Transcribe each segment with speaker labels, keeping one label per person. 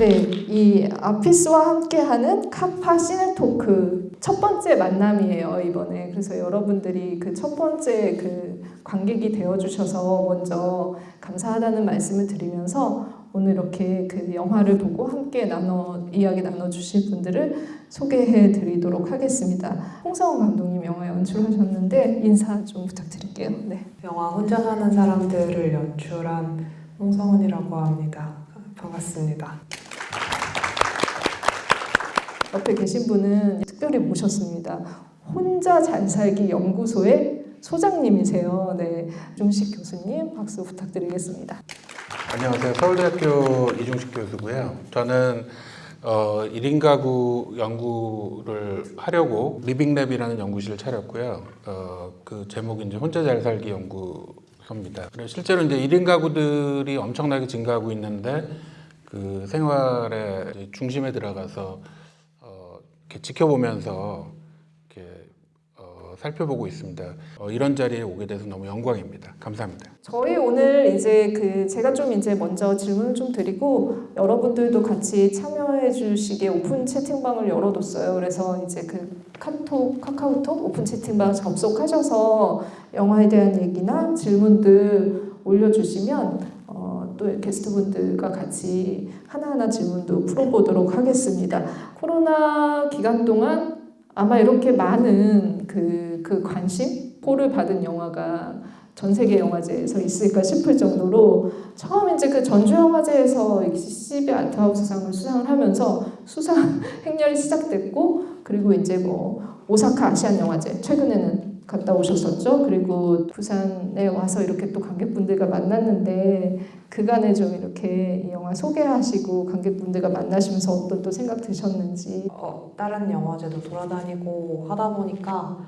Speaker 1: 네, 이 아피스와 함께하는 카파 시네토크 첫 번째 만남이에요 이번에. 그래서 여러분들이 그 첫 번째 그 관객이 되어 주셔서 먼저 감사하다는 말씀을 드리면서 오늘 이렇게 그 영화를 보고 함께 나눠 이야기 나눠 주실 분들을 소개해 드리도록 하겠습니다. 홍성원 감독님 영화 연출하셨는데 인사 좀 부탁드릴게요. 네.
Speaker 2: 영화 혼자 사는 사람들을 연출한 홍성은이라고 합니다. 반갑습니다.
Speaker 1: 옆에 계신 분은 특별히 모셨습니다. 혼자 잘 살기 연구소의 소장님이세요. 네, 이중식 교수님 박수 부탁드리겠습니다.
Speaker 3: 안녕하세요. 서울대학교 이중식 교수고요. 저는 어, 1인 가구 연구를 하려고 living lab이라는 연구실을 차렸고요. 어, 그 제목이 이제 혼자 잘 살기 연구소입니다. 실제로 이제 1인 가구들이 엄청나게 증가하고 있는데 그 생활의 중심에 들어가서 어, 이렇게 지켜보면서 이렇게 어, 살펴보고 있습니다. 어, 이런 자리에 오게 돼서 너무 영광입니다. 감사합니다.
Speaker 1: 저희 오늘 이제 그 제가 좀 이제 먼저 질문을 좀 드리고 여러분들도 같이 참여해 주시게 오픈 채팅방을 열어뒀어요. 그래서 이제 그 카톡, 카카오톡 오픈 채팅방 접속하셔서 영화에 대한 얘기나 질문들 올려주시면 어, 또 게스트분들과 같이 하나하나 질문도 풀어보도록 하겠습니다. 코로나 기간 동안 아마 이렇게 많은 그, 그 관심, 포를 받은 영화가 전 세계 영화제에서 있을까 싶을 정도로 처음 이제 그 전주 영화제에서 CCB 아트하우스상을 수상을 하면서 수상 행렬이 시작됐고 그리고 이제 뭐 오사카 아시안 영화제 최근에는 갔다 오셨었죠. 그리고 부산에 와서 이렇게 또 관객분들과 만났는데 그간에 좀 이렇게 이 영화 소개하시고 관객분들과 만나시면서 어떤 또 생각 드셨는지
Speaker 2: 어, 다른 영화제도 돌아다니고 하다 보니까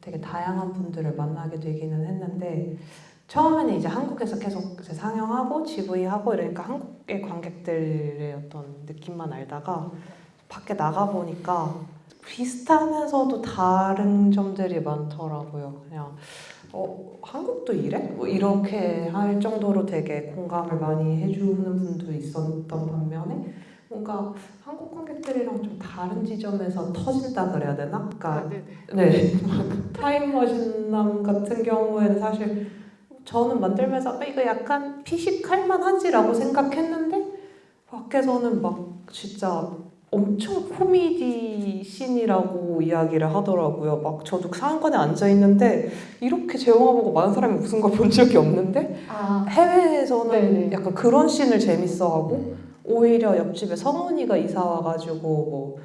Speaker 2: 되게 다양한 분들을 만나게 되기는 했는데 처음에는 이제 한국에서 계속 이제 상영하고 GV하고 이러니까 한국의 관객들의 어떤 느낌만 알다가 밖에 나가 보니까 비슷하면서도 다른 점들이 많더라고요. 그냥 어 한국도 이래? 뭐 이렇게 할 정도로 되게 공감을 많이 해주는 분도 있었던 반면에 뭔가 한국 관객들이랑 좀 다른 지점에서 터진다 그래야 되나? 그러니까 네 타임머신남 같은 경우에는 사실 저는 만들면서 아, 이거 약간 피식할 만하지라고 생각했는데 밖에서는 막 진짜 엄청 코미디 씬이라고 이야기를 하더라고요. 막 저도 상관에 앉아 있는데 이렇게 제 영화 보고 많은 사람이 웃은 걸 본 적이 없는데
Speaker 1: 아,
Speaker 2: 해외에서는
Speaker 1: 네네.
Speaker 2: 약간 그런 씬을 재밌어하고 오히려 옆집에 성훈이가 이사 와가지고 뭐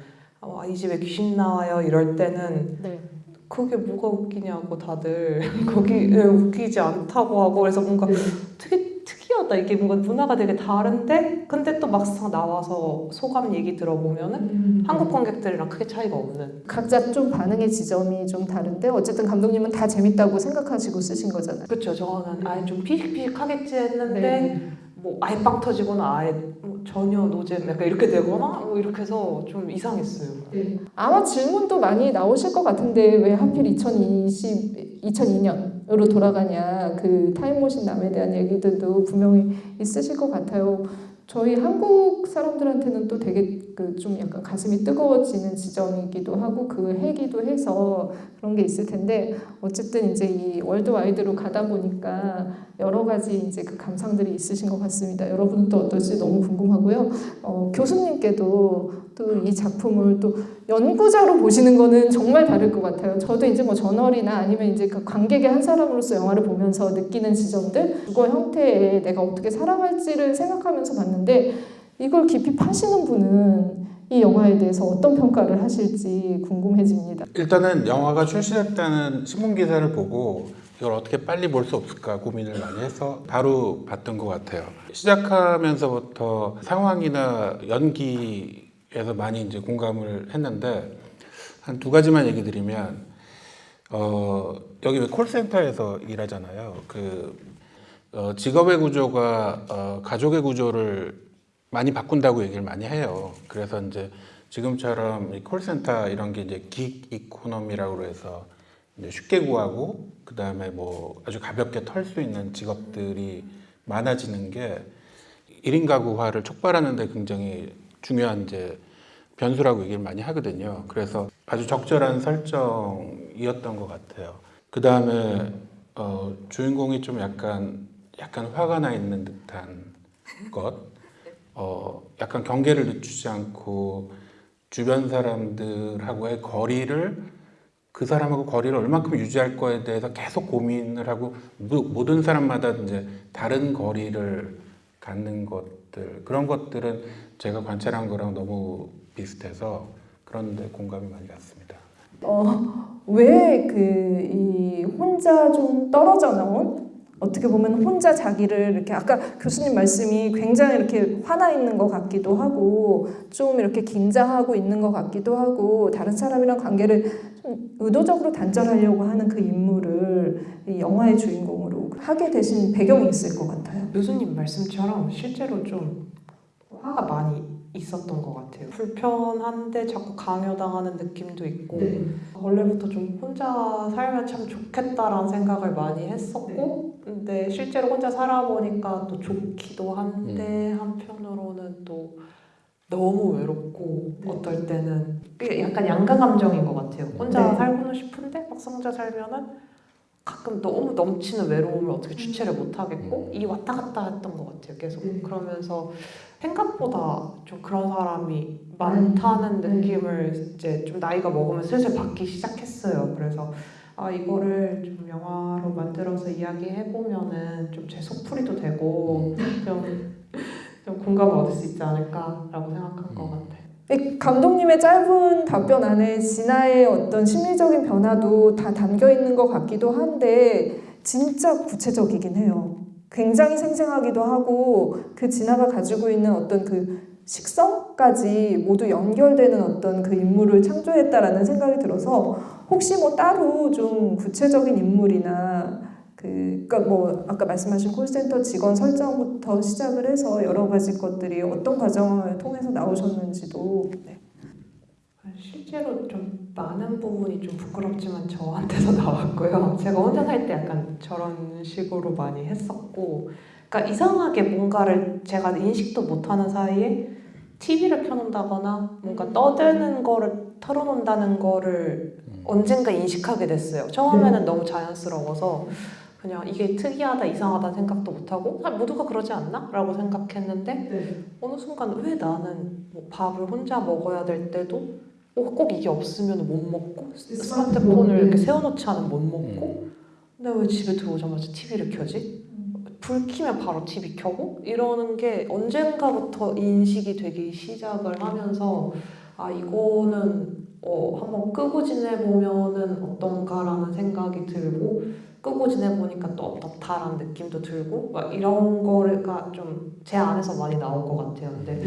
Speaker 2: 이 집에 귀신 나와요 이럴 때는
Speaker 1: 네.
Speaker 2: 그게 뭐가 웃기냐고 다들 거기 에, 웃기지 않다고 하고 그래서 뭔가
Speaker 1: 네.
Speaker 2: 되게 특이하다 이게 뭔가 문화가 되게 다른데 근데 또 막상 나와서 소감 얘기 들어보면은
Speaker 1: 음.
Speaker 2: 한국 관객들이랑 크게 차이가 없는
Speaker 1: 각자 좀 반응의 지점이 좀 다른데 어쨌든 감독님은 다 재밌다고 생각하시고 쓰신 거잖아요.
Speaker 2: 그렇죠 저는 아예 좀 피식피식하겠지 했는데
Speaker 1: 네.
Speaker 2: 뭐 아예 빵 터지거나 아예 뭐 전혀 노잼 약간 이렇게 되거나 뭐 이렇게 해서 좀 이상했어요
Speaker 1: 아마 질문도 많이 나오실 것 같은데 왜 하필 2020, 2002년으로 돌아가냐 그 타임머신 남에 대한 얘기들도 분명히 있으실 것 같아요. 저희 한국 사람들한테는 또 되게 그 좀 약간 가슴이 뜨거워지는 지점이기도 하고 그 해기도 해서 그런 게 있을 텐데 어쨌든 이제 이 월드와이드로 가다 보니까 여러 가지 이제 그 감상들이 있으신 것 같습니다. 여러분은 또 어떨지 너무 궁금하고요. 어, 교수님께도 또 이 작품을 또 연구자로 보시는 거는 정말 다를 것 같아요. 저도 이제 뭐 저널이나 아니면 이제 그 관객의 한 사람으로서 영화를 보면서 느끼는 지점들, 주거 형태에 내가 어떻게 살아갈지를 생각하면서 봤는데 이걸 깊이 파시는 분은 이 영화에 대해서 어떤 평가를 하실지 궁금해집니다.
Speaker 3: 일단은 영화가 출시했다는 신문 기사를 보고 이걸 어떻게 빨리 볼 수 없을까 고민을 많이 해서 바로 봤던 것 같아요. 시작하면서부터 상황이나 연기 에서 많이 이제 공감을 했는데 한 두 가지만 얘기 드리면 어, 여기 왜 콜센터에서 일하잖아요. 그 어, 직업의 구조가 어, 가족의 구조를 많이 바꾼다고 얘기를 많이 해요. 그래서 이제 지금처럼 이 콜센터 이런 게 이제 긱 이코노미라고 해서 쉽게 구하고 그 다음에 뭐 아주 가볍게 털 수 있는 직업들이 많아지는 게 1인 가구화를 촉발하는 데 굉장히 중요한 이제 변수라고 얘기를 많이 하거든요. 그래서 아주 적절한 설정이었던 것 같아요. 그 다음에 어, 주인공이 좀 약간 약간 화가 나 있는 듯한 것, 어, 약간 경계를 늦추지 않고 주변 사람들하고의 거리를 그 사람하고 거리를 얼마큼 유지할 거에 대해서 계속 고민을 하고 모- 모든 사람마다 이제 다른 거리를 갖는 것 들 그런 것들은 제가 관찰한 거랑 너무 비슷해서 그런데 공감이 많이 갔습니다.
Speaker 1: 왜그 이 혼자 좀 떨어져 나온 어떻게 보면 혼자 자기를 이렇게 아까 교수님 말씀이 굉장히 이렇게 화나 있는 것 같기도 하고 좀 이렇게 긴장하고 있는 것 같기도 하고 다른 사람이랑 관계를 좀 의도적으로 단절하려고 하는 그 인물을 이 영화의 주인공으로 하게 되신 배경이 있을 것 같아요.
Speaker 2: 교수님 말씀처럼 실제로 좀 화가 많이 있었던 것 같아요. 불편한데 자꾸 강요당하는 느낌도 있고 원래부터 좀 혼자 살면 참 좋겠다라는 생각을 많이 했었고 근데 실제로 혼자 살아보니까 또 좋기도 한데 한편으로는 또 너무 외롭고 어떨 때는 약간 양가 감정인 것 같아요. 혼자
Speaker 1: 네.
Speaker 2: 살고는 싶은데 막상 혼자 살면은 가끔 너무 넘치는 외로움을 어떻게 주체를 못 하겠고 이 왔다 갔다 했던 것 같아요. 계속
Speaker 1: 음.
Speaker 2: 그러면서 생각보다 좀 그런 사람이 많다는
Speaker 1: 음.
Speaker 2: 느낌을 이제 좀 나이가 먹으면 슬슬 받기 시작했어요. 그래서 아 이거를 좀 영화로 만들어서 이야기해 보면은 좀 제 속풀이도 되고 좀, 좀 공감을 얻을 수 있지 않을까라고 생각한 것 같아요.
Speaker 1: 이 감독님의 짧은 답변 안에 진아의 어떤 심리적인 변화도 다 담겨 있는 것 같기도 한데 진짜 구체적이긴 해요. 굉장히 생생하기도 하고 그 진아가 가지고 있는 어떤 그 식성까지 모두 연결되는 어떤 그 인물을 창조했다라는 생각이 들어서 혹시 뭐 따로 좀 구체적인 인물이나 그, 그러니까 뭐 아까 말씀하신 콜센터 직원 설정부터 시작을 해서 여러 가지 것들이 어떤 과정을 통해서 나오셨는지도 네.
Speaker 2: 실제로 좀 많은 부분이 좀 부끄럽지만 저한테서 나왔고요. 제가 혼자 살 때 약간 저런 식으로 많이 했었고, 그러니까 이상하게 뭔가를 제가 인식도 못하는 사이에 TV를 켜놓는다거나 뭔가 떠드는 거를 털어놓는다는 거를 언젠가 인식하게 됐어요. 처음에는 너무 자연스러워서 그냥 이게 특이하다, 이상하다는 생각도 못하고 아, 모두가 그러지 않나? 라고 생각했는데 어느 순간 왜 나는 뭐 밥을 혼자 먹어야 될 때도 어, 꼭 이게 없으면 못 먹고 스마트폰을 이렇게 세워놓지 않으면 못 먹고 근데 왜 집에 들어오자마자 TV를 켜지? 불 켜면 바로 TV 켜고? 이러는 게 언젠가부터 인식이 되기 시작을 하면서 아 이거는 어, 한번 끄고 지내보면은 어떤가라는 생각이 들고 끄고 지내보니까 또 어떻다라는 느낌도 들고 막 이런 거가 좀 제 안에서 많이 나온 것 같아요. 근데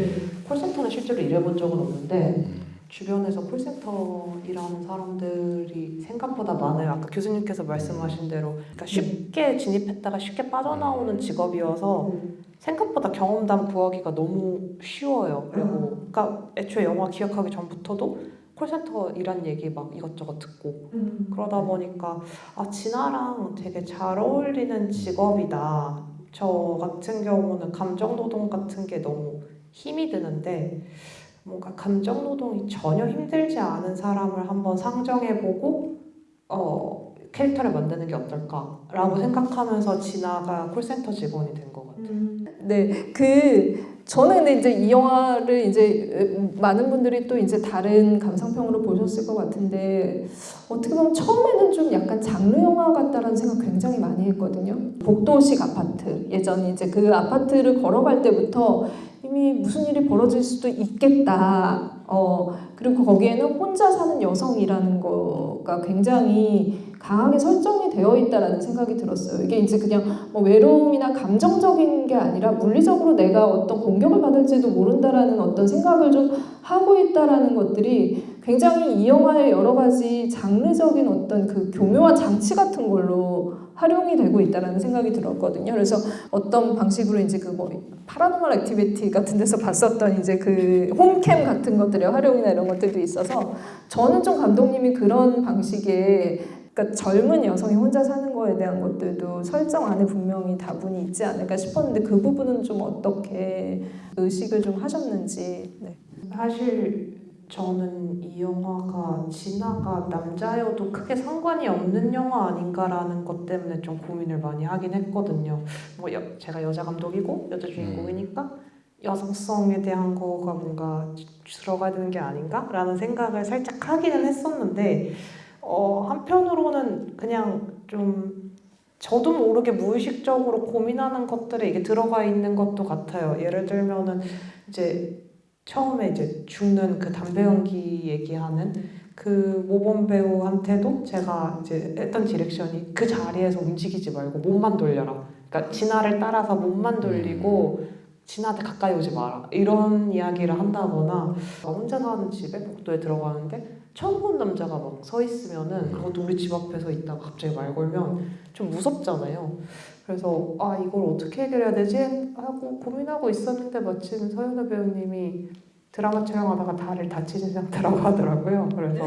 Speaker 2: 콜센터는 실제로 일해본 적은 없는데 주변에서 콜센터 일하는 사람들이 생각보다 많아요. 아까 교수님께서 말씀하신 대로. 그러니까 쉽게 진입했다가 쉽게 빠져나오는 직업이어서 생각보다 경험담 구하기가 너무 쉬워요. 그리고 그러니까 애초에 영화 기억하기 전부터도 콜센터 일한 얘기 막 이것저것 듣고 그러다 보니까 아 진아랑 되게 잘 어울리는 직업이다. 저 같은 경우는 감정 노동 같은 게 너무 힘이 드는데 뭔가 감정 노동이 전혀 힘들지 않은 사람을 한번 상정해보고 어 캐릭터를 만드는 게 어떨까라고 생각하면서 진아가 콜센터 직원이 된 것 같아요.
Speaker 1: 네, 그 저는 이제 이 영화를 이제 많은 분들이 또 이제 다른 감상평으로 보셨을 것 같은데 어떻게 보면 처음에는 좀 약간 장르 영화 같다라는 생각 굉장히 많이 했거든요. 복도식 아파트 예전 이제 그 아파트를 걸어갈 때부터 이미 무슨 일이 벌어질 수도 있겠다. 어 그리고 거기에는 혼자 사는 여성이라는 거가 굉장히 강하게 설정이 되어 있다라는 생각이 들었어요. 이게 이제 그냥 뭐 외로움이나 감정적인 게 아니라 물리적으로 내가 어떤 공격을 받을지도 모른다라는 어떤 생각을 좀 하고 있다라는 것들이 굉장히 이 영화의 여러 가지 장르적인 어떤 그 교묘한 장치 같은 걸로 활용이 되고 있다라는 생각이 들었거든요. 그래서 어떤 방식으로 이제 그 뭐 파라노멀 액티비티 같은 데서 봤었던 이제 그 홈캠 같은 것들의 활용이나 이런 것들도 있어서 저는 좀 감독님이 그런 방식의 그러니까 젊은 여성이 혼자 사는 거에 대한 것들도 설정 안에 분명히 다분히 있지 않을까 싶었는데 그 부분은 좀 어떻게 의식을 좀 하셨는지. 네.
Speaker 2: 사실 저는 이 영화가 진아가 남자여도 크게 상관이 없는 영화 아닌가라는 것 때문에 좀 고민을 많이 하긴 했거든요. 뭐 여- 제가 여자 감독이고 여자 주인공이니까 여성성에 대한 거가 뭔가 들어가야 되는 게 아닌가라는 생각을 살짝 하기는 했었는데 어, 한편으로는 그냥 좀 저도 모르게 무의식적으로 고민하는 것들에 이게 들어가 있는 것도 같아요. 예를 들면은 이제 처음에 이제 죽는 그 담배 연기 얘기하는 그 모범 배우한테도 제가 이제 했던 direction이 그 자리에서 움직이지 말고 몸만 돌려라. 그러니까 진아를 따라서 몸만 돌리고 진아한테 가까이 오지 마라. 이런 이야기를 한다거나 혼자 사는 집에 복도에 들어가는데 처음 본 남자가 막 서 있으면은 그것도 우리 집 앞에 서 있다가 갑자기 말 걸면 좀 무섭잖아요. 그래서 아 이걸 어떻게 해결해야 되지 하고 고민하고 있었는데 마침 서연우 배우님이 드라마 촬영하다가 다리를 다치신 상태라고 하더라고요. 그래서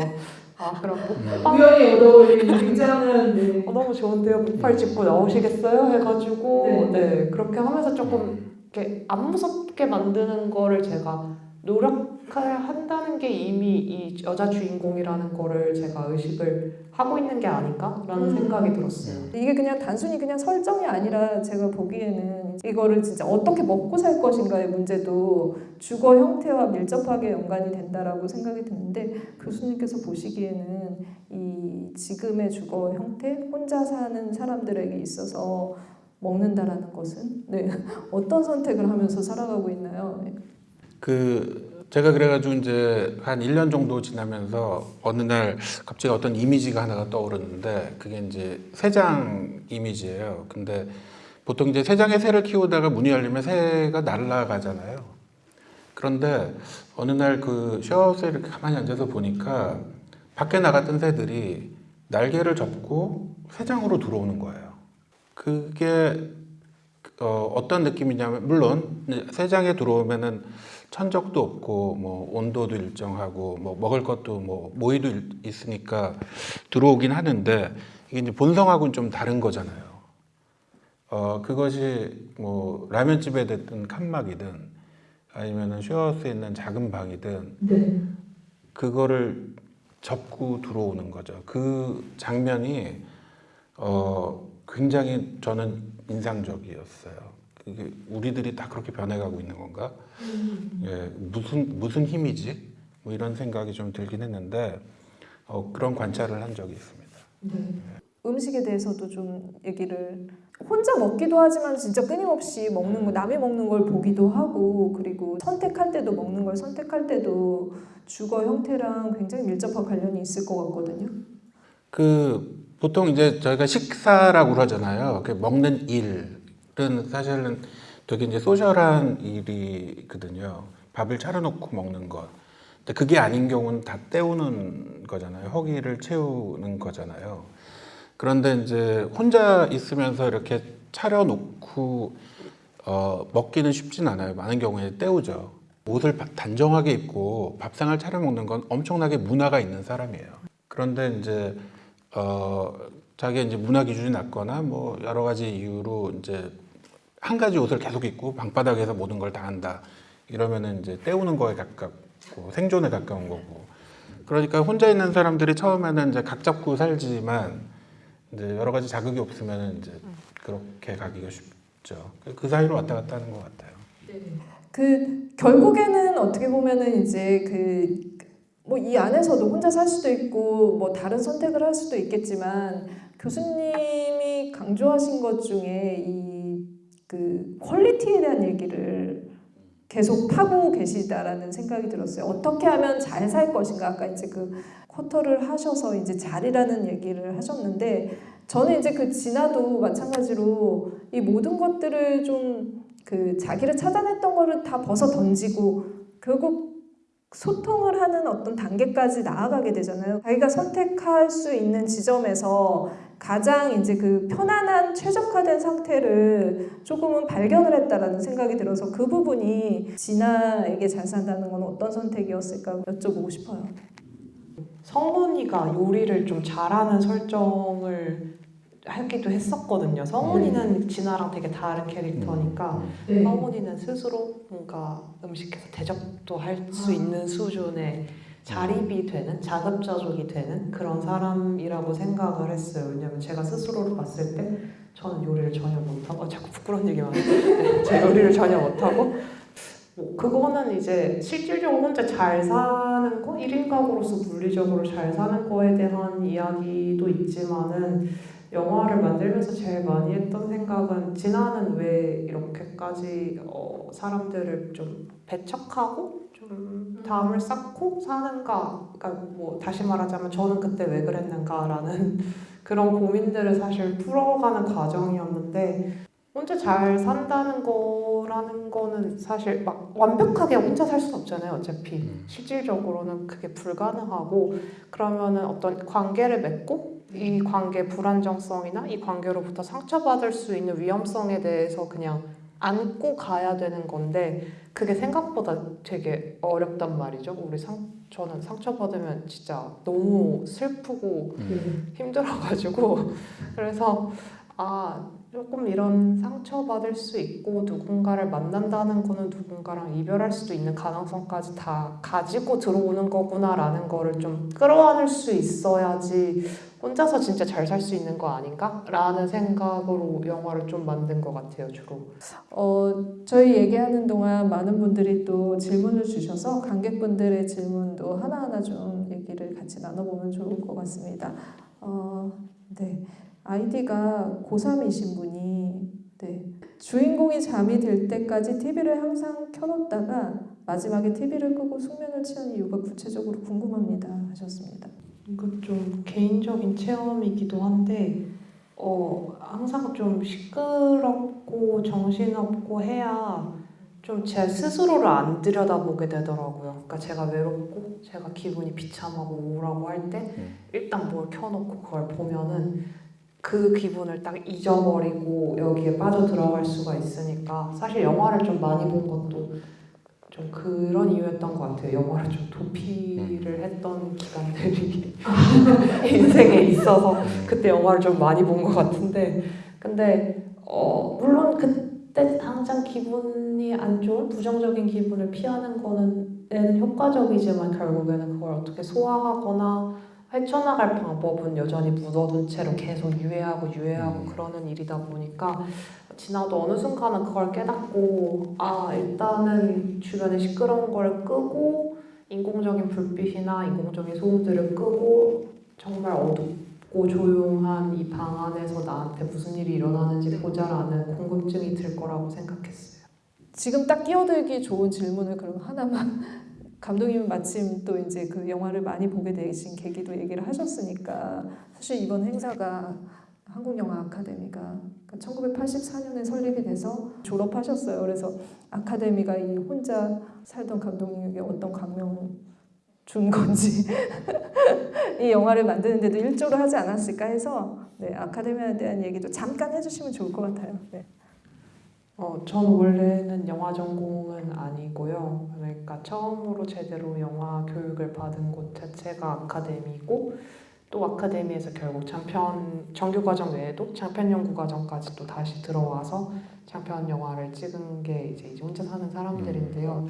Speaker 2: 아 그럼 목발
Speaker 1: 우연히 얻어올린 굉장한 네.
Speaker 2: 어, 너무 좋은데요. 목발 짚고 나오시겠어요? 해가지고
Speaker 1: 네.
Speaker 2: 네. 그렇게 하면서 조금 이렇게 안 무섭게 만드는 거를 제가 노력 을 한다는 게 이미 이 여자 주인공이라는 거를 제가 의식을 하고 있는 게 아닌가라는
Speaker 1: 음.
Speaker 2: 생각이 들었어요.
Speaker 1: 이게 그냥 단순히 그냥 설정이 아니라 제가 보기에는 이거를 진짜 어떻게 먹고 살 것인가의 문제도 주거 형태와 밀접하게 연관이 된다라고 생각이 드는데 교수님께서 보시기에는 이 지금의 주거 형태 혼자 사는 사람들에게 있어서 먹는다라는 것은 네 어떤 선택을 하면서 살아가고 있나요? 네.
Speaker 3: 그 제가 그래가지고 이제 한 1년 정도 지나면서 어느 날 갑자기 어떤 이미지가 하나가 떠오르는데 그게 이제 새장 이미지예요. 근데 보통 이제 새장에 새를 키우다가 문이 열리면 새가 날아가잖아요. 그런데 어느 날그 쉐어하우스에 이렇게 가만히 앉아서 보니까 밖에 나갔던 새들이 날개를 접고 새장으로 들어오는 거예요. 그게 어, 어떤 느낌이냐면 물론 새장에 들어오면은 천적도 없고 뭐 온도도 일정하고 뭐 먹을 것도 뭐 모이도 일- 있으니까 들어오긴 하는데 이게 이제 본성하고는 좀 다른 거잖아요. 어 그것이 뭐 라면집에 됐든 칸막이든 아니면은 쉐어하우스에 있는 작은 방이든
Speaker 1: 네.
Speaker 3: 그거를 접고 들어오는 거죠. 그 장면이 어 굉장히 저는 인상적이었어요. 그게 우리들이 다 그렇게 변해가고 있는 건가? 예, 무슨 무슨 힘이지? 뭐 이런 생각이 좀 들긴 했는데 어, 그런 관찰을 한 적이 있습니다.
Speaker 1: 음식에 대해서도 좀 얘기를 혼자 먹기도 하지만 진짜 끊임없이 먹는 거 남이 먹는 걸 보기도 하고 그리고 선택할 때도 먹는 걸 선택할 때도 주거 형태랑 굉장히 밀접한 관련이 있을 것 같거든요.
Speaker 3: 그 보통 이제 저희가 식사라고 그러잖아요. 그 먹는 일은 사실은 되게 이제 소셜한 일이거든요. 밥을 차려놓고 먹는 것. 근데 그게 아닌 경우는 다 때우는 거잖아요. 허기를 채우는 거잖아요. 그런데 이제 혼자 있으면서 이렇게 차려놓고 어, 먹기는 쉽진 않아요. 많은 경우에 때우죠. 옷을 바- 단정하게 입고 밥상을 차려 먹는 건 엄청나게 문화가 있는 사람이에요. 그런데 이제 어, 자기 이제 문화 기준이 낮거나 뭐 여러 가지 이유로 이제 한 가지 옷을 계속 입고 방바닥에서 모든 걸 다 한다. 이러면은 이제 때우는 거에 가깝고 생존에 가까운 거고. 그러니까 혼자 있는 사람들이 처음에는 이제 각 잡고 살지만 이제 여러 가지 자극이 없으면 이제 그렇게 가기가 쉽죠. 그 사이로 왔다 갔다 하는 것 같아요.
Speaker 1: 그 결국에는 어떻게 보면은 이제 그 뭐 이 안에서도 혼자 살 수도 있고 뭐 다른 선택을 할 수도 있겠지만 교수님이 강조하신 것 중에 이 그 quality에 대한 얘기를 계속 하고 계시다라는 생각이 들었어요. 어떻게 하면 잘 살 것인가 아까 이제 그 quote를 하셔서 이제 잘이라는 얘기를 하셨는데 저는 이제 그 진아도 마찬가지로 이 모든 것들을 좀 그 자기를 찾아냈던 거를 다 벗어 던지고 결국 소통을 하는 어떤 단계까지 나아가게 되잖아요. 자기가 선택할 수 있는 지점에서 가장 이제 그 편안한 최적화된 상태를 조금은 발견을 했다라는 생각이 들어서 그 부분이 진아에게 잘 산다는 건 어떤 선택이었을까 여쭤보고 싶어요.
Speaker 2: 성훈이가 요리를 좀 잘하는 설정을 하기도 했었거든요. 성훈이는 진아랑 되게 다른 캐릭터니까
Speaker 3: 음.
Speaker 2: 성훈이는 스스로 뭔가 음식해서 대접도 할 수 있는 수준의 자립이 되는 자급자족이 되는 그런 사람이라고 생각을 했어요. 왜냐면 제가 스스로를 봤을 때 저는 요리를 전혀 못하고 아, 자꾸 부끄러운 얘기만 하네. 제 요리를 전혀 못하고 뭐 그거는 이제 실질적으로 혼자 잘 사는 거 1인 가구로서 물리적으로 잘 사는 거에 대한 이야기도 있지만은 영화를 만들면서 제일 많이 했던 생각은 진아는 왜 이렇게까지 어, 사람들을 좀 배척하고 좀 담을 쌓고 사는가? 그러니까 뭐 다시 말하자면 저는 그때 왜 그랬는가라는 그런 고민들을 사실 풀어가는 과정이었는데 혼자 잘 산다는 거라는 거는 사실 막 완벽하게 혼자 살 수는 없잖아요 어차피.
Speaker 3: 음.
Speaker 2: 실질적으로는 그게 불가능하고 그러면은 어떤 관계를 맺고 이 관계 불안정성이나 이 관계로부터 상처받을 수 있는 위험성에 대해서 그냥 안고 가야 되는 건데 그게 생각보다 되게 어렵단 말이죠. 우리 상 저는 상처받으면 진짜 너무 슬프고
Speaker 3: 음.
Speaker 2: 힘들어가지고 그래서 아 조금 이런 상처받을 수 있고 누군가를 만난다는 거는 누군가랑 이별할 수도 있는 가능성까지 다 가지고 들어오는 거구나라는 거를 좀 끌어안을 수 있어야지 혼자서 진짜 잘 살 수 있는 거 아닌가? 라는 생각으로 영화를 좀 만든 것 같아요 주로
Speaker 1: 어, 저희 얘기하는 동안 많은 분들이 또 질문을 주셔서 관객분들의 질문도 하나하나 좀 얘기를 같이 나눠보면 좋을 것 같습니다. 어, 네. 아이디가 고3이신 분이 네. 주인공이 잠이 들 때까지 TV를 항상 켜놓다가 마지막에 TV를 끄고 숙면을 취한 이유가 구체적으로 궁금합니다 하셨습니다.
Speaker 2: 이거 좀 개인적인 체험이기도 한데 어 항상 좀 시끄럽고 정신없고 해야 좀 제 스스로를 안 들여다보게 되더라고요. 그러니까 제가 외롭고 제가 기분이 비참하고 우울하고 할때
Speaker 3: 음.
Speaker 2: 일단 뭘 켜놓고 그걸 보면은 그 기분을 딱 잊어버리고 여기에 빠져 들어갈 수가 있으니까 사실 영화를 좀 많이 본 것도 좀 그런 이유였던 것 같아요. 영화를 좀 도피를 했던 기간들이 인생에 있어서 그때 영화를 좀 많이 본 것 같은데. 근데 어 물론 그때 당장 기분이 안 좋은 부정적인 기분을 피하는 거는 효과적이지만 결국에는 그걸 어떻게 소화하거나 헤쳐나갈 방법은 여전히 묻어둔 채로 계속 유예하고 유예하고
Speaker 3: 음.
Speaker 2: 그러는 일이다 보니까 지나도 어느 순간은 그걸 깨닫고 아 일단은 주변에 시끄러운 걸 끄고 인공적인 불빛이나 인공적인 소음들을 끄고 정말 어둡고 조용한 이 방 안에서 나한테 무슨 일이 일어나는지 보자라는 궁금증이 들 거라고 생각했어요.
Speaker 1: 지금 딱 끼어들기 좋은 질문을 그럼 하나만 감독님은 마침 또 이제 그 영화를 많이 보게 되신 계기도 얘기를 하셨으니까 사실 이번 행사가 한국영화 아카데미가 1984년에 설립이 돼서 졸업하셨어요. 그래서 아카데미가 이 혼자 살던 감독님에게 어떤 감명을 준 건지 이 영화를 만드는데도 일조를 하지 않았을까 해서 네, 아카데미에 대한 얘기도 잠깐 해주시면 좋을 것 같아요. 네.
Speaker 2: 어, 저는 원래는 영화 전공은 아니고요. 그러니까 처음으로 제대로 영화 교육을 받은 곳 자체가 아카데미고 또 아카데미에서 결국 장편 정규 과정 외에도 장편 연구 과정까지 또 다시 들어와서 장편 영화를 찍은 게 이제 이제 혼자 사는 사람들인데요.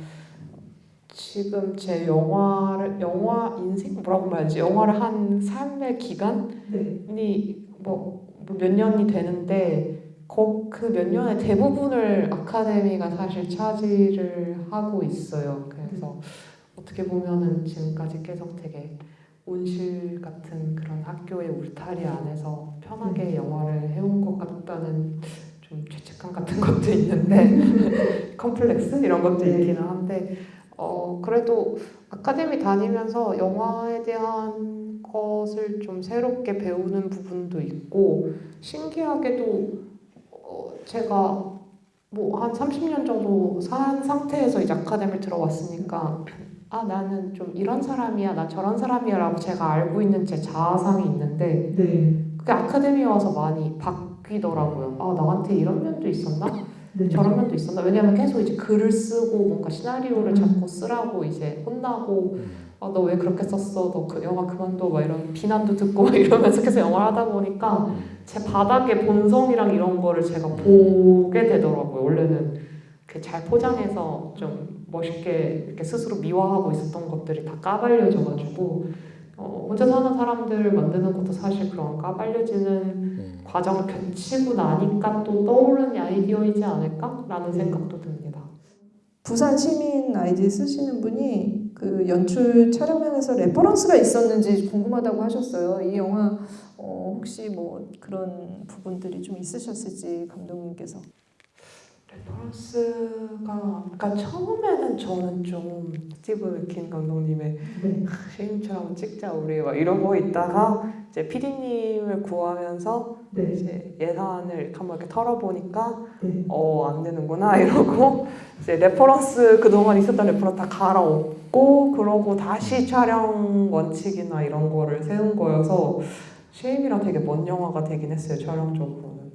Speaker 2: 지금 제 영화를 영화 인생 뭐라고 말하지? 영화를 한 삶의 기간이 뭐 몇 년이 되는데 그몇 년의 대부분을 아카데미가 사실 차지를 하고 있어요. 그래서 어떻게 보면은 지금까지 계속 되게 온실 같은 그런 학교의 울타리 안에서 편하게 영화를 해온 것 같다는 좀 죄책감 같은 것도 있는데 컴플렉스 이런 것도 있기는 한데 어 그래도 아카데미 다니면서 영화에 대한 것을 좀 새롭게 배우는 부분도 있고 신기하게도 어 제가 뭐 한 30년 정도 산 상태에서 이제 아카데미를 들어왔으니까 아 나는 좀 이런 사람이야 나 저런 사람이야 라고 제가 알고 있는 제 자아상이 있는데
Speaker 4: 네.
Speaker 2: 그게 아카데미에 와서 많이 바뀌더라고요. 아 나한테 이런 면도 있었나?
Speaker 4: 네.
Speaker 2: 저런 면도 있었나? 왜냐면 계속 이제 글을 쓰고 뭔가 시나리오를 자꾸 쓰라고 이제 혼나고
Speaker 3: 음.
Speaker 4: 아, 너 왜 그렇게 썼어? 너 그 영화 그만둬 막 이런 비난도 듣고 막 이러면서 계속 영화를 하다 보니까 제 바닥의 본성이랑 이런 거를 제가 보게 되더라고요. 원래는 이렇게 잘 포장해서 좀 멋있게 이렇게 스스로 미화하고 있었던 것들이 다 까발려져가지고 어, 혼자 사는 사람들을 만드는 것도 사실 그런 까발려지는
Speaker 3: 음.
Speaker 4: 과정을 거치고 나니까 또 떠오르는 아이디어이지 않을까라는 생각도 듭니다.
Speaker 1: 부산 시민 아이디 쓰시는 분이 그 연출 촬영면에서 reference가 있었는지 궁금하다고 하셨어요. 이 영화 어, 혹시 뭐 그런 부분들이 좀 있으셨을지 감독님께서.
Speaker 2: reference가 그러니까 처음에는 저는 좀 스티브 맥퀸 감독님의 셰임처럼 찍자 우리. 막 이러고 있다가 이제 PD님을 구하면서 이제 예산을 한번 이렇게 털어보니까 어, 안 되는구나 이러고 이제 reference 그동안 있었던 reference 다 갈아엎고 그러고 다시 촬영 원칙이나 이런 거를 세운 거여서 쉐임이랑 되게 먼 영화가 되긴 했어요 촬영적으로는.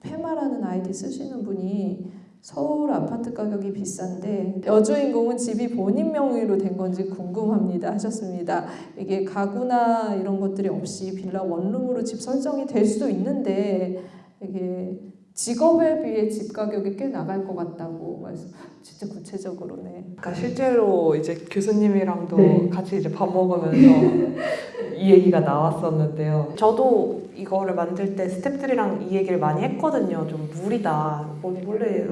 Speaker 1: 페마라는 아이디 쓰시는 분이 서울 아파트 가격이 비싼데 여주인공은 집이 본인 명의로 된 건지 궁금합니다 하셨습니다. 이게 가구나 이런 것들이 없이 빌라 원룸으로 집 설정이 될 수도 있는데 이게 직업에 비해 집 가격이 꽤 나갈 것 같다고 말씀. 진짜 구체적으로네.
Speaker 2: 그러니까 실제로 이제 교수님이랑도
Speaker 1: 네.
Speaker 2: 같이 이제 밥 먹으면서 이 얘기가 나왔었는데요. 저도 이거를 만들 때 스태프들이랑 이 얘기를 많이 했거든요. 좀 무리다. 뭐 원래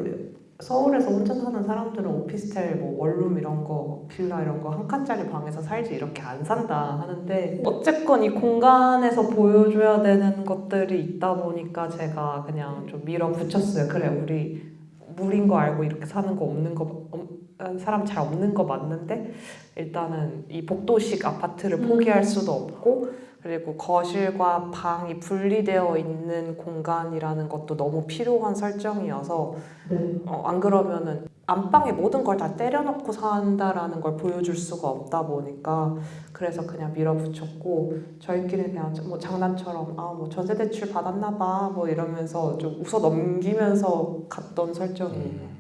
Speaker 2: 서울에서 혼자 사는 사람들은 오피스텔, 뭐 원룸 이런 거, 빌라 이런 거 한 칸짜리 방에서 살지 이렇게 안 산다 하는데 어쨌건 이 공간에서 보여줘야 되는 것들이 있다 보니까 제가 그냥 좀 밀어붙였어요. 그래 우리 물인 거 알고 이렇게 사는 거 없는 거 없- 사람 잘 없는 거 맞는데 일단은 이 복도식 아파트를
Speaker 1: 음.
Speaker 2: 포기할 수도 없고 그리고 거실과 방이 분리되어 있는 공간이라는 것도 너무 필요한 설정이어서 어, 안 그러면은 안방에 모든 걸 다 때려놓고 산다라는 걸 보여줄 수가 없다 보니까 그래서 그냥 밀어붙였고 저희끼리 그냥 뭐 장난처럼 아 뭐 전세 대출 받았나 봐뭐 이러면서 좀 웃어 넘기면서 갔던 설정이에요.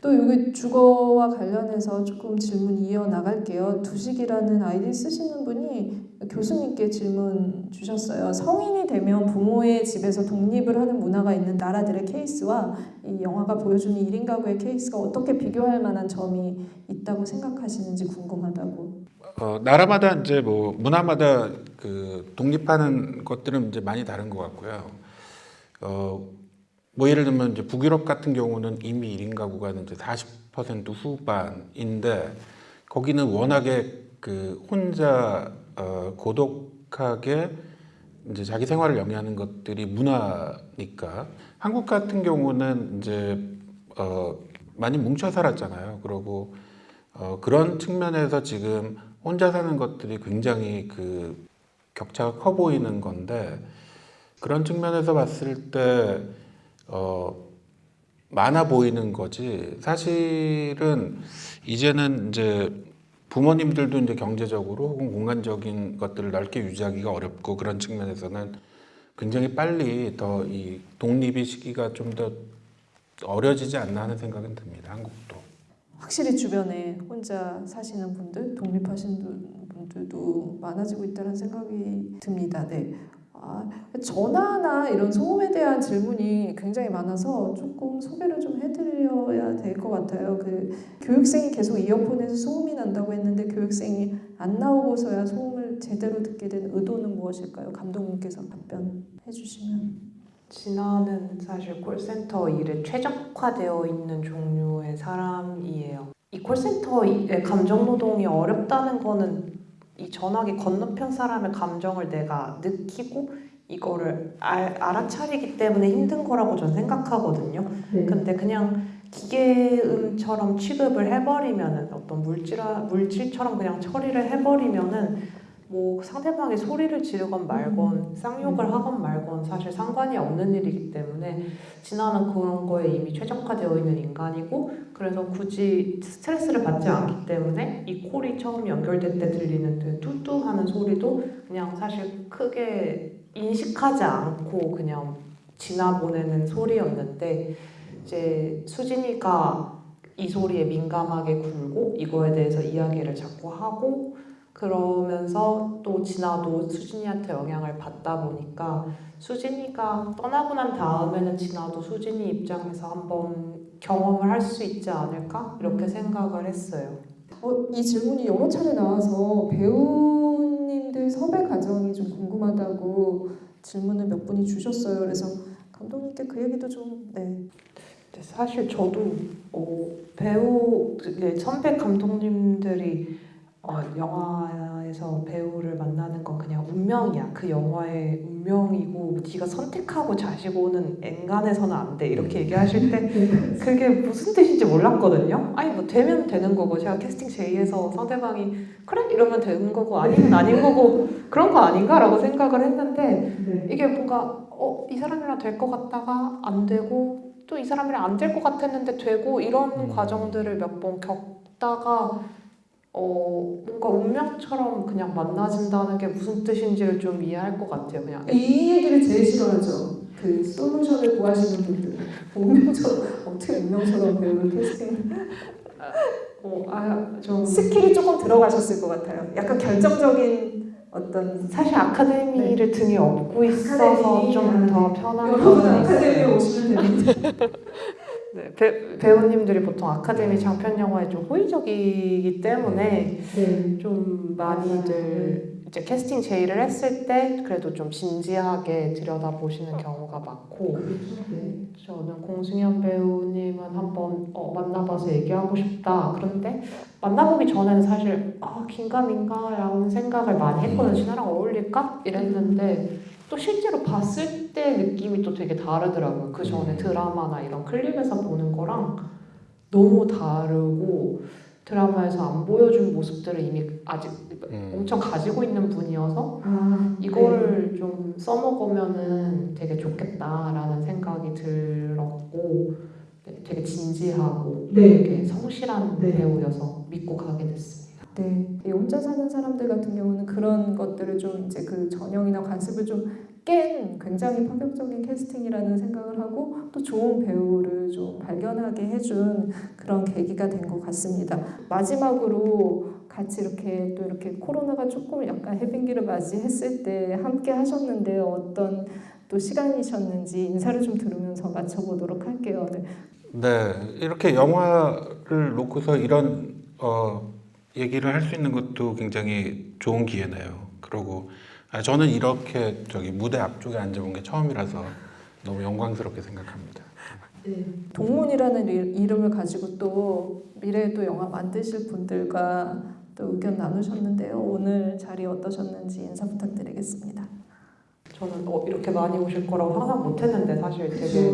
Speaker 1: 또 여기 주거와 관련해서 조금 질문 이어 나갈게요. 두식이라는 아이디 쓰시는 분이 교수님께 질문 주셨어요. 성인이 되면 부모의 집에서 독립을 하는 문화가 있는 나라들의 케이스와 이 영화가 보여주는 1인 가구의 케이스가 어떻게 비교할 만한 점이 있다고 생각하시는지 궁금하다고.
Speaker 3: 어, 나라마다 이제 뭐 문화마다 그 독립하는 것들은 이제 많이 다른 것 같고요. 어, 뭐 예를 들면 이제 북유럽 같은 경우는 이미 1인 가구가 이제 40% 후반인데 거기는 워낙에 그 혼자 어, 고독하게 이제 자기 생활을 영위하는 것들이 문화니까 한국 같은 경우는 이제 어, 많이 뭉쳐 살았잖아요. 그러고 어, 그런 측면에서 지금 혼자 사는 것들이 굉장히 그 격차가 커 보이는 건데 그런 측면에서 봤을 때 어, 많아 보이는 거지 사실은 이제는 이제 부모님들도 이제 경제적으로 혹은 공간적인 것들을 넓게 유지하기가 어렵고 그런 측면에서는 굉장히 빨리 더 이 독립의 시기가 좀 더 어려지지 않나 하는 생각은 듭니다. 한국도.
Speaker 1: 확실히 주변에 혼자 사시는 분들, 독립하신 분- 분들도 많아지고 있다는 생각이 듭니다. 네. 아, 전화나 이런 소음에 대한 질문이 굉장히 많아서 조금 소개를 좀 해드려야 될 것 같아요. 그 교육생이 계속 이어폰에서 소음이 난다고 했는데 교육생이 안 나오고서야 소음을 제대로 듣게 된 의도는 무엇일까요? 감독님께서 답변해 주시면.
Speaker 2: 진아는 사실 콜센터 일에 최적화되어 있는 종류의 사람이에요. 이 콜센터의 감정 노동이 어렵다는 거는 이 전화기 건너편 사람의 감정을 내가 느끼고 이거를 알, 알아차리기 때문에 힘든 거라고 저는 생각하거든요. 근데 그냥 기계음처럼 취급을 해버리면은 어떤 물질 물질처럼 그냥 처리를 해버리면은 뭐 상대방이 소리를 지르건 말건 쌍욕을 하건 말건 사실 상관이 없는 일이기 때문에 진아는 그런 거에 이미 최적화되어 있는 인간이고 그래서 굳이 스트레스를 받지 않기 때문에 이 콜이 처음 연결될 때 들리는 그 뚜뚜 하는 소리도 그냥 사실 크게 인식하지 않고 그냥 지나보내는 소리였는데 이제 수진이가 이 소리에 민감하게 굴고 이거에 대해서 이야기를 자꾸 하고 그러면서 또 진아도 수진이한테 영향을 받다 보니까 수진이가 떠나고 난 다음에는 진아도 수진이 입장에서 한번 경험을 할 수 있지 않을까 이렇게 생각을 했어요.
Speaker 1: 어, 이 질문이 여러 차례 나와서 배우님들 섭외 과정이 좀 궁금하다고 질문을 몇 분이 주셨어요. 그래서 감독님께 그 얘기도 좀 네.
Speaker 2: 사실 저도 어, 배우 네, 선배 감독님들이 어, 영화에서 배우를 만나는 건 그냥 운명이야. 그 영화의 운명이고 네가 선택하고 자시고 오는 엔간해서는 안 돼. 이렇게 얘기하실 때 그게 무슨 뜻인지 몰랐거든요. 아니 뭐 되면 되는 거고 제가 캐스팅 제의해서 상대방이 그래 이러면 되는 거고 아니면 아닌 거고 그런 거 아닌가라고 생각을 했는데 이게 뭔가 어, 이 사람이랑 될 것 같다가 안 되고 또 이 사람이랑 안 될 것 같았는데 되고 이런
Speaker 3: 음.
Speaker 2: 과정들을 몇 번 겪다가 어, 뭔가 운명처럼 그냥 만나진다는 게 무슨 뜻인지를 좀 이해할 것 같아요. 그냥
Speaker 1: 이 얘기를 제일 싫어하죠. 그 솔루션을 구하시는 분들. 운명처럼 어떻게 운명처럼 배우를 캐스팅
Speaker 2: 어, 아, 좀
Speaker 1: skill이 조금 들어가셨을 것 같아요. 약간 결정적인 어떤
Speaker 2: 사실 아카데미를 등에 업고 있어서
Speaker 1: 아카데미.
Speaker 2: 좀더 편한
Speaker 1: 여러분 아카데미에
Speaker 2: 있어요.
Speaker 1: 오시면 됩니다.
Speaker 2: 네, 배, 배우님들이 보통 아카데미 장편 영화에 좀 호의적이기 때문에
Speaker 1: 네.
Speaker 2: 좀 많이들 이제 캐스팅 제의를 했을 때 그래도 좀 진지하게 들여다보시는 경우가 많고
Speaker 1: 네.
Speaker 2: 저는 공승연 배우님은 한번 어, 만나봐서 얘기하고 싶다 그런데 만나보기 전에는 사실 아 긴가민가라는 생각을 많이 했거든요 진아랑 어울릴까? 이랬는데 또 실제로 봤을 때 느낌이 또 되게 다르더라고요 그 전에 드라마나 이런 클립에서 보는 거랑 너무 다르고 드라마에서 안 보여준 모습들을 이미 아직
Speaker 3: 음.
Speaker 2: 엄청 가지고 있는 분이어서
Speaker 1: 아,
Speaker 2: 이거를 좀 써먹으면은 되게 좋겠다라는 생각이 들었고 네, 되게 진지하고
Speaker 1: 네.
Speaker 2: 되게 성실한
Speaker 1: 네.
Speaker 2: 배우여서 믿고 가게 됐습니다.
Speaker 1: 네. 이 혼자 사는 사람들 같은 경우는 그런 것들을 좀 이제 그 전형이나 관습을 좀 깬 굉장히 파격적인 캐스팅이라는 생각을 하고 또 좋은 배우를 좀 발견하게 해준 그런 계기가 된 것 같습니다. 마지막으로 같이 이렇게 또 이렇게 코로나가 조금 약간 해빙기를 맞이했을 때 함께 하셨는데 어떤 또 시간이셨는지 인사를 좀 들으면서 마쳐보도록 할게요. 네.
Speaker 3: 네, 이렇게 영화를 놓고서 이런 어, 얘기를 할 수 있는 것도 굉장히 좋은 기회네요. 그리고 아, 저는 이렇게 저기 무대 앞쪽에 앉아본 게 처음이라서 너무 영광스럽게 생각합니다.
Speaker 1: 동문이라는 이- 이름을 가지고 또 미래에 또 영화 만드실 분들과 또 의견 나누셨는데요. 오늘 자리 어떠셨는지 인사 부탁드리겠습니다.
Speaker 2: 저는 어, 이렇게 많이 오실 거라고 상상 못했는데 사실 되게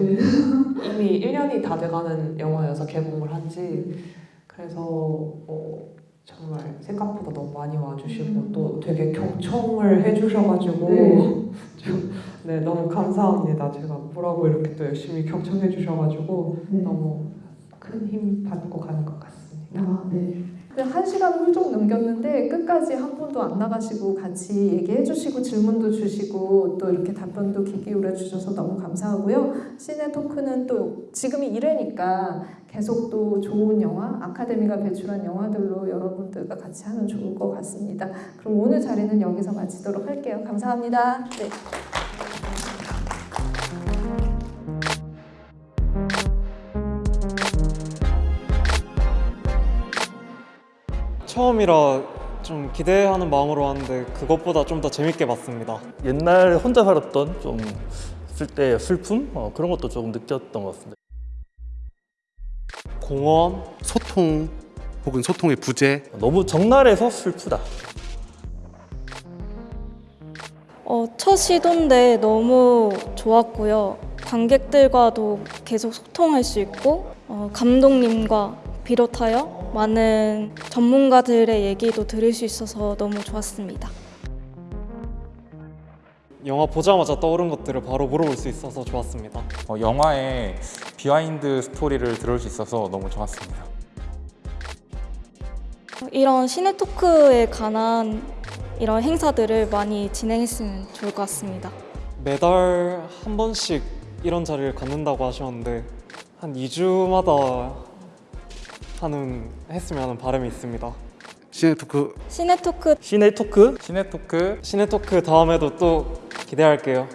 Speaker 2: 이미 1년이 다 돼가는 영화여서 개봉을 한지 그래서 어, 정말 생각보다 너무 많이 와주시고 또 되게 경청을 해주셔가지고
Speaker 1: 네.
Speaker 2: 좀, 네 너무 감사합니다. 제가 뭐라고 이렇게 또 열심히 경청해 주셔가지고 너무 큰 힘 받고 가는 것 같습니다.
Speaker 1: 아, 네. 한 시간을 훌쩍 넘겼는데 끝까지 한 분도 안 나가시고 같이 얘기해 주시고 질문도 주시고 또 이렇게 답변도 귀 기울여 주셔서 너무 감사하고요. 시네 토크는 또 지금이 이래니까 계속 또 좋은 영화, 아카데미가 배출한 영화들로 여러분들과 같이 하면 좋을 것 같습니다. 그럼 오늘 자리는 여기서 마치도록 할게요. 감사합니다. 네.
Speaker 5: 처음이라 좀 기대하는 마음으로 왔는데 그것보다 좀 더 재밌게 봤습니다.
Speaker 6: 옛날 혼자 살았던 좀쓸때 슬픔 어, 그런 것도 조금 느꼈던 것 같습니다.
Speaker 5: 공원,
Speaker 7: 소통 혹은 소통의 부재
Speaker 6: 너무 적나라해서 슬프다.
Speaker 8: 어, 첫 시도인데 너무 좋았고요. 관객들과도 계속 소통할 수 있고 어, 감독님과 비롯하여 많은 전문가들의 얘기도 들을 수 있어서 너무 좋았습니다.
Speaker 5: 영화 보자마자 떠오른 것들을 바로 물어볼 수 있어서 좋았습니다.
Speaker 9: 어, 영화의 behind story를 들을 수 있어서 너무 좋았습니다.
Speaker 8: 이런 cine talk에 관한 이런 행사들을 많이 진행했으면 좋을 것 같습니다.
Speaker 5: 매달 한 번씩 이런 자리를 갖는다고 하셨는데 한 2주마다 하는 했으면 하는 바람이 있습니다.
Speaker 7: 시네토크
Speaker 8: 시네토크
Speaker 6: 시네토크
Speaker 9: 시네토크
Speaker 5: 시네토크 다음에도 또 기대할게요.